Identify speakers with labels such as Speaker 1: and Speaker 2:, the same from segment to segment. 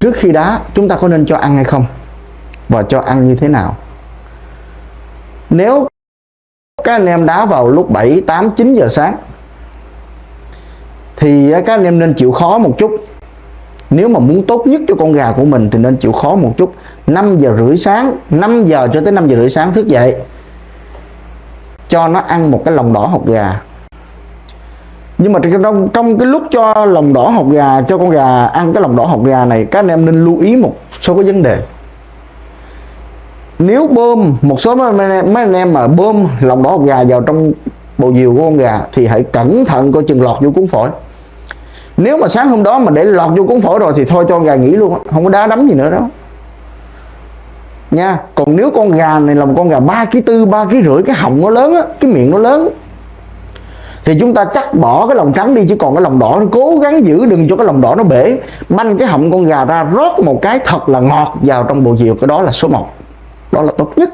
Speaker 1: trước khi đá chúng ta có nên cho ăn hay không? Và cho ăn như thế nào? Nếu các anh em đá vào lúc 7, 8, 9 giờ sáng thì các anh em nên chịu khó một chút. Nếu mà muốn tốt nhất cho con gà của mình thì nên chịu khó một chút. 5 giờ rưỡi sáng 5 giờ cho tới 5 giờ rưỡi sáng thức dậy cho nó ăn một cái lòng đỏ hột gà nhưng mà trong, trong cái lúc cho lòng đỏ hột gà cho con gà ăn cái lòng đỏ hột gà này các anh em nên lưu ý một số cái vấn đề. Nếu bơm một số mấy anh, em, mấy anh em mà bơm lòng đỏ hột gà vào trong bầu diều của con gà thì hãy cẩn thận coi chừng lọt vô cuốn phổi. Nếu mà sáng hôm đó mà để lọt vô cuốn phổi rồi thì thôi cho con gà nghỉ luôn không có đá đấm gì nữa đó nha còn nếu con gà này là một con gà ba ký tư ba ký rưỡi cái họng nó lớn á cái miệng nó lớn thì chúng ta chắc bỏ cái lòng trắng đi, chứ còn cái lòng đỏ nó cố gắng giữ đừng cho cái lòng đỏ nó bể. Banh cái họng con gà ra, rót một cái thật là ngọt vào trong bộ diều cái đó là số 1 đó là tốt nhất.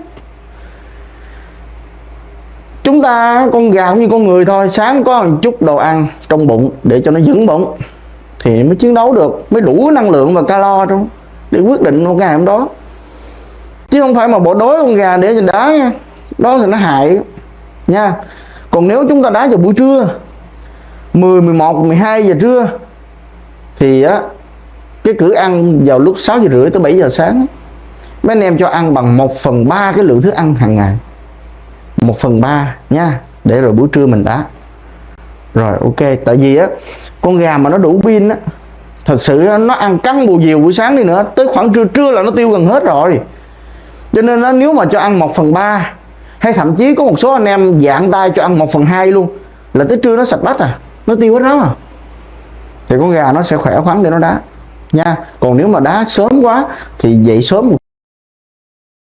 Speaker 1: Chúng ta, con gà cũng như con người thôi, sáng có một chút đồ ăn trong bụng để cho nó vững bụng thì mới chiến đấu được, mới đủ năng lượng và calo trong để quyết định một ngày hôm đó. Chứ không phải mà bộ đối con gà để cho đá nha. Đó thì nó hại nha còn nếu chúng ta đá vào buổi trưa 10, 11, 12 giờ trưa thì á cái cử ăn vào lúc 6 giờ rưỡi tới 7 giờ sáng mấy anh em cho ăn bằng 1 phần 3 cái lượng thức ăn hàng ngày. 1 phần 3 nha để rồi buổi trưa mình đá. Rồi ok tại vì á con gà mà nó đủ pin á thật sự nó ăn cắn bù diều buổi sáng đi nữa tới khoảng trưa trưa là nó tiêu gần hết rồi. Cho nên nó nếu mà cho ăn 1 phần 3 hay thậm chí có một số anh em dạng tay cho ăn 1 phần 2 luôn. Là tới trưa nó sạch bách à nó tiêu hết đó à. Thì con gà nó sẽ khỏe khoắn để nó đá. Nha, còn nếu mà đá sớm quá thì dậy sớm một